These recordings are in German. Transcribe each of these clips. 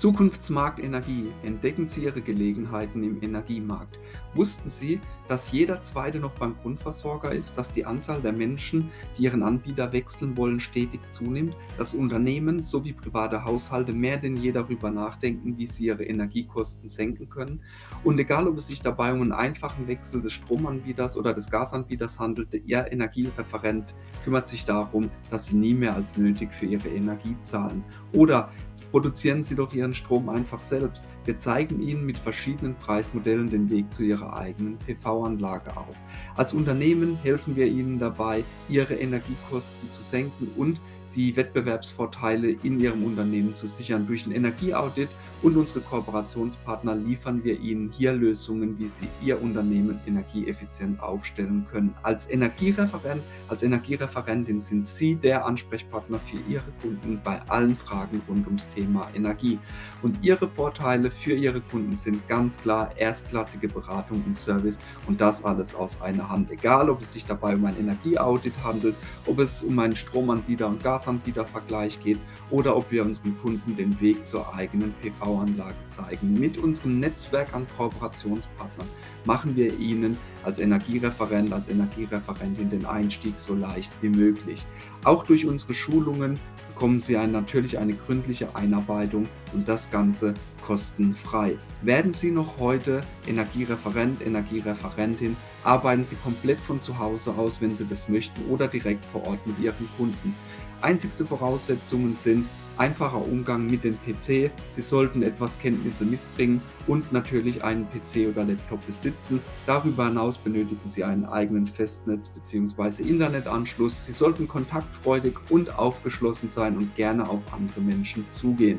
Zukunftsmarkt Energie. Entdecken Sie Ihre Gelegenheiten im Energiemarkt. Wussten Sie, dass jeder Zweite noch beim Grundversorger ist, dass die Anzahl der Menschen, die ihren Anbieter wechseln wollen, stetig zunimmt, dass Unternehmen sowie private Haushalte mehr denn je darüber nachdenken, wie sie ihre Energiekosten senken können? Und egal, ob es sich dabei um einen einfachen Wechsel des Stromanbieters oder des Gasanbieters handelt, Ihr Energiereferent kümmert sich darum, dass Sie nie mehr als nötig für Ihre Energie zahlen. Oder produzieren Sie doch Ihren ihren Strom einfach selbst. Wir zeigen Ihnen mit verschiedenen Preismodellen den Weg zu Ihrer eigenen PV-Anlage auf. Als Unternehmen helfen wir Ihnen dabei, Ihre Energiekosten zu senken und die Wettbewerbsvorteile in Ihrem Unternehmen zu sichern. Durch ein Energieaudit und unsere Kooperationspartner liefern wir Ihnen hier Lösungen, wie Sie Ihr Unternehmen energieeffizient aufstellen können. Als Energiereferent, als Energiereferentin sind Sie der Ansprechpartner für Ihre Kunden bei allen Fragen rund ums Thema Energie. Und Ihre Vorteile für Ihre Kunden sind ganz klar erstklassige Beratung und Service und das alles aus einer Hand. Egal, ob es sich dabei um ein Energieaudit handelt, ob es um einen Stromanbieter und Gas Gasanbietervergleich geht oder ob wir unseren Kunden den Weg zur eigenen PV-Anlage zeigen. Mit unserem Netzwerk an Kooperationspartnern machen wir Ihnen als Energiereferent, als Energiereferentin den Einstieg so leicht wie möglich. Auch durch unsere Schulungen bekommen Sie ein, natürlich eine gründliche Einarbeitung und das Ganze kostenfrei. Werden Sie noch heute Energiereferent, Energiereferentin, arbeiten Sie komplett von zu Hause aus, wenn Sie das möchten oder direkt vor Ort mit Ihren Kunden. Einzigste Voraussetzungen sind einfacher Umgang mit dem PC, Sie sollten etwas Kenntnisse mitbringen und natürlich einen PC oder Laptop besitzen. Darüber hinaus benötigen Sie einen eigenen Festnetz- bzw. Internetanschluss. Sie sollten kontaktfreudig und aufgeschlossen sein und gerne auf andere Menschen zugehen.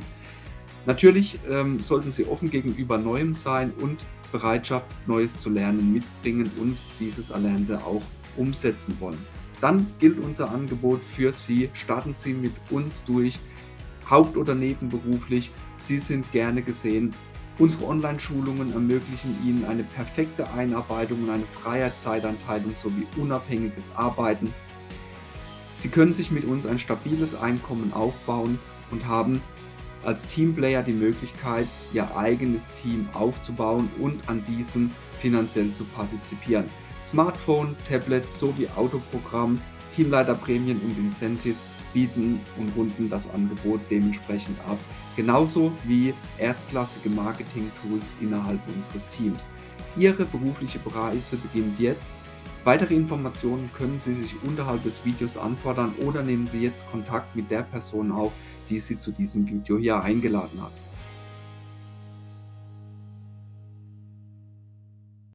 Natürlich ähm, sollten Sie offen gegenüber Neuem sein und Bereitschaft, Neues zu lernen mitbringen und dieses Erlernte auch umsetzen wollen dann gilt unser Angebot für Sie. Starten Sie mit uns durch, haupt- oder nebenberuflich. Sie sind gerne gesehen. Unsere Online-Schulungen ermöglichen Ihnen eine perfekte Einarbeitung und eine freie Zeitanteilung sowie unabhängiges Arbeiten. Sie können sich mit uns ein stabiles Einkommen aufbauen und haben als Teamplayer die Möglichkeit, Ihr eigenes Team aufzubauen und an diesem finanziell zu partizipieren. Smartphone, Tablets sowie Autoprogramm, Teamleiterprämien und Incentives bieten und runden das Angebot dementsprechend ab. Genauso wie erstklassige Marketing-Tools innerhalb unseres Teams. Ihre berufliche Reise beginnt jetzt. Weitere Informationen können Sie sich unterhalb des Videos anfordern oder nehmen Sie jetzt Kontakt mit der Person auf, die Sie zu diesem Video hier eingeladen hat.